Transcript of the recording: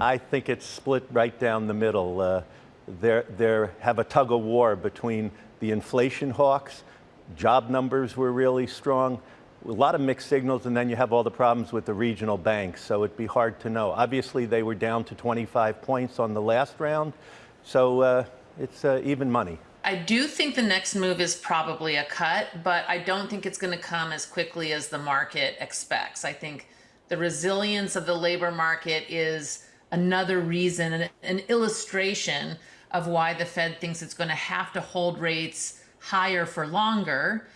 I think it's split right down the middle. Uh, have a tug of war between the inflation hawks. Job numbers were really strong. A lot of mixed signals, and then you have all the problems with the regional banks. So it'd be hard to know. Obviously, they were down to 25 points on the last round. So uh, it's uh, even money. I do think the next move is probably a cut, but I don't think it's going to come as quickly as the market expects. I think the resilience of the labor market is another reason, an, an illustration of why the Fed thinks it's going to have to hold rates higher for longer